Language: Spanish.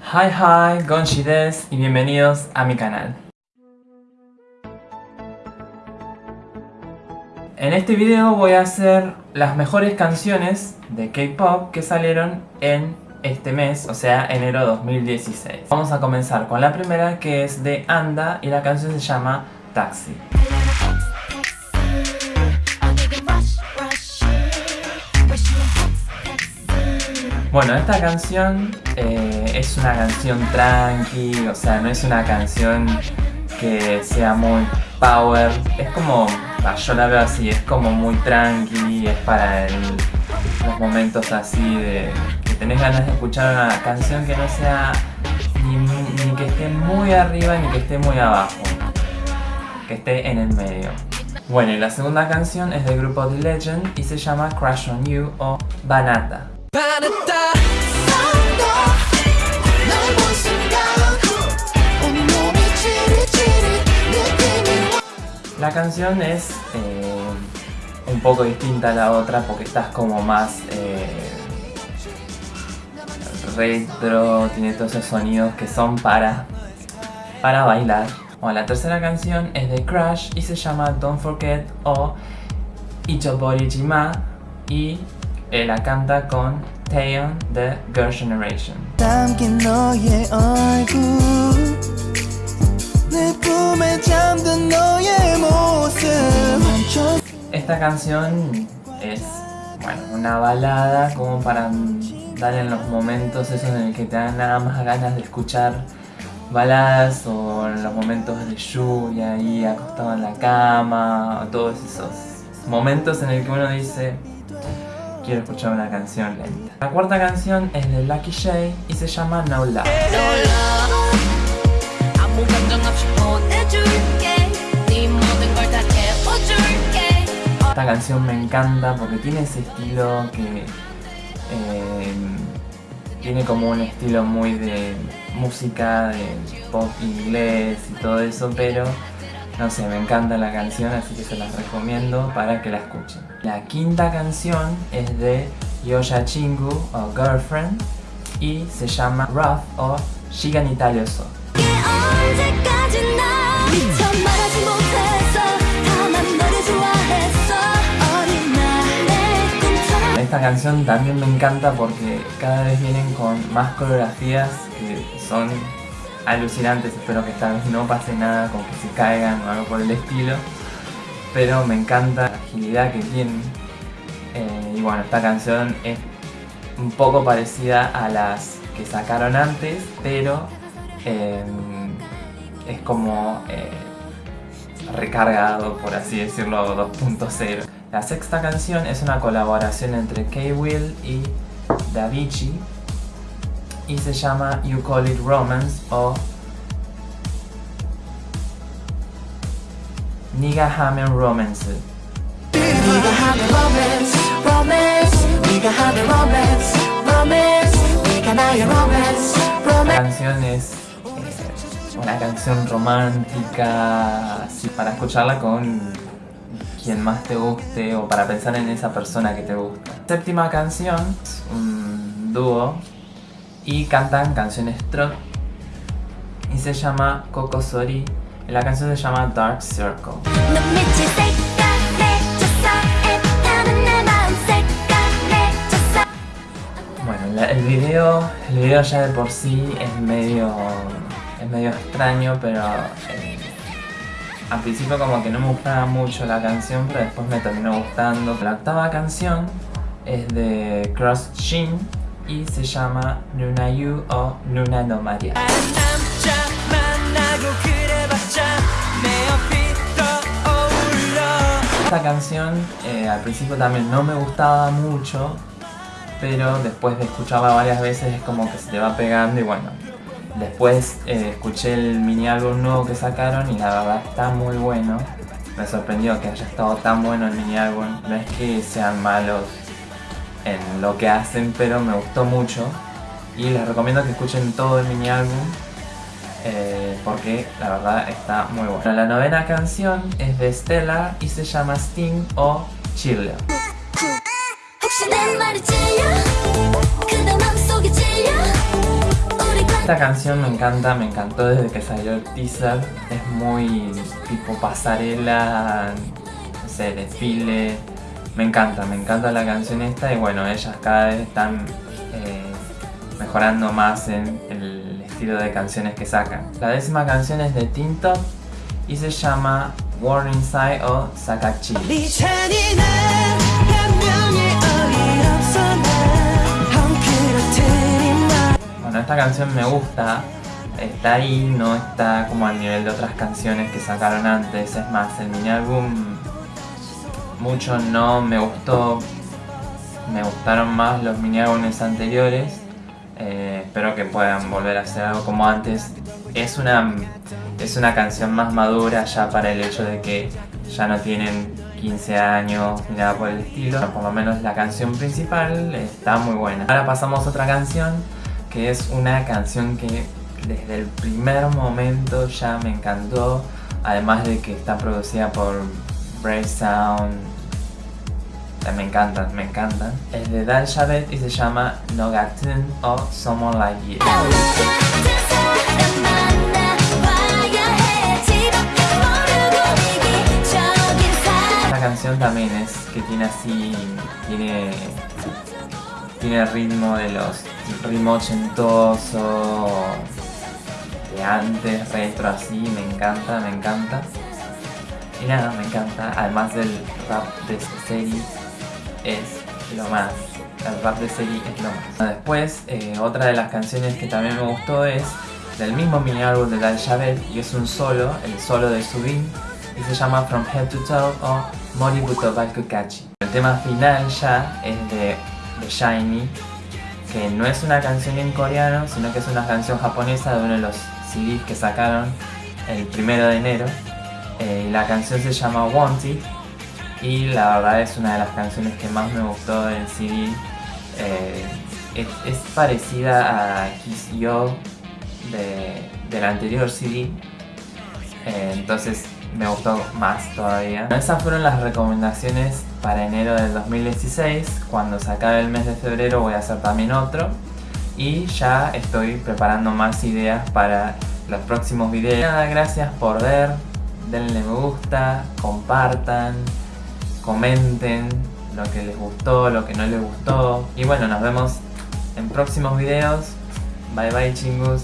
Hi hi, Gonshi des y bienvenidos a mi canal. En este video voy a hacer las mejores canciones de K-pop que salieron en este mes, o sea, enero 2016. Vamos a comenzar con la primera que es de Anda y la canción se llama Taxi. Bueno, esta canción eh, es una canción tranqui, o sea, no es una canción que sea muy power. Es como, yo la veo así, es como muy tranqui, es para los momentos así de que tenés ganas de escuchar una canción que no sea ni, ni que esté muy arriba ni que esté muy abajo, que esté en el medio. Bueno, y la segunda canción es del grupo The Legend y se llama Crash On You o Banata. La canción es eh, un poco distinta a la otra porque estás como más eh, retro, tiene todos esos sonidos que son para, para bailar. Bueno, la tercera canción es de Crash y se llama Don't Forget o Ichobori Jima y la canta con Taeyeon de Girl Generation. Esta canción es, bueno, una balada como para dar en los momentos esos en el que te dan nada más ganas de escuchar baladas o en los momentos de lluvia ahí acostado en la cama o todos esos momentos en el que uno dice quiero escuchar una canción lenta. La cuarta canción es de Lucky Shay y se llama No Love. Esta canción me encanta porque tiene ese estilo que eh, tiene como un estilo muy de música, de pop inglés y todo eso, pero no sé, me encanta la canción, así que se las recomiendo para que la escuchen. La quinta canción es de Yosha Chingu o Girlfriend y se llama Rough o Shigan Italia So. Esta canción también me encanta porque cada vez vienen con más coreografías que son alucinantes. Espero que esta vez no pase nada con que se caigan o algo por el estilo. Pero me encanta la agilidad que tienen. Eh, y bueno, esta canción es un poco parecida a las que sacaron antes, pero eh, es como eh, recargado, por así decirlo, 2.0. La sexta canción es una colaboración entre K-Will y Davichi y se llama You Call It Romance o Niga Hammer Romance. La canción es eh, una canción romántica, así para escucharla con quien más te guste o para pensar en esa persona que te gusta. Séptima canción, un dúo y cantan canciones trot y se llama Kokosori y la canción se llama Dark Circle. Bueno, el video, el video ya de por sí es medio, es medio extraño, pero eh, al principio como que no me gustaba mucho la canción, pero después me terminó gustando. La octava canción es de Cross Shin y se llama Nuna Yu o Nuna no Maria. Esta canción eh, al principio también no me gustaba mucho, pero después de escucharla varias veces es como que se te va pegando y bueno, Después eh, escuché el mini álbum nuevo que sacaron y la verdad está muy bueno. Me sorprendió que haya estado tan bueno el mini álbum. No es que sean malos en lo que hacen, pero me gustó mucho. Y les recomiendo que escuchen todo el mini álbum eh, porque la verdad está muy bueno. La novena canción es de Stella y se llama Sting o Chile. Esta canción me encanta, me encantó desde que salió el teaser. Es muy tipo pasarela, no sé, desfile. Me encanta, me encanta la canción esta y bueno, ellas cada vez están eh, mejorando más en el estilo de canciones que sacan. La décima canción es de Tinto y se llama Warning Side o Sakachi. Bueno, esta canción me gusta, está ahí, no está como al nivel de otras canciones que sacaron antes, es más, el mini álbum mucho no me gustó, me gustaron más los mini álbumes anteriores, eh, espero que puedan volver a hacer algo como antes, es una, es una canción más madura ya para el hecho de que ya no tienen 15 años ni nada por el estilo. Por lo menos la canción principal está muy buena. Ahora pasamos a otra canción que es una canción que desde el primer momento ya me encantó. Además de que está producida por Brave Sound. Me encantan, me encantan. Es de Dal Shabet y se llama Nogatun o Someone Like You. canción también es que tiene así, tiene, tiene ritmo de los ritmo ochentoso de antes, retro así, me encanta, me encanta. Y nada, me encanta, además del rap de serie, es lo más. El rap de serie es lo más. Después, eh, otra de las canciones que también me gustó es del mismo mini álbum de Dal Shabet y es un solo, el solo de Subin y se llama From Head to Toe o Moributo Bakukachi. El tema final ya es de, de Shiny, que no es una canción en coreano, sino que es una canción japonesa de uno de los CDs que sacaron el primero de enero. Eh, la canción se llama Wanted y la verdad es una de las canciones que más me gustó del CD. Eh, es, parecida a Kiss Yo de, del anterior CD, eh, entonces me gustó más todavía. Esas fueron las recomendaciones para enero del 2016. Cuando se acabe el mes de febrero voy a hacer también otro. Y ya estoy preparando más ideas para los próximos videos. Nada, gracias por ver. Denle me gusta, compartan, comenten lo que les gustó, lo que no les gustó. Y bueno, nos vemos en próximos videos. Bye bye chingus.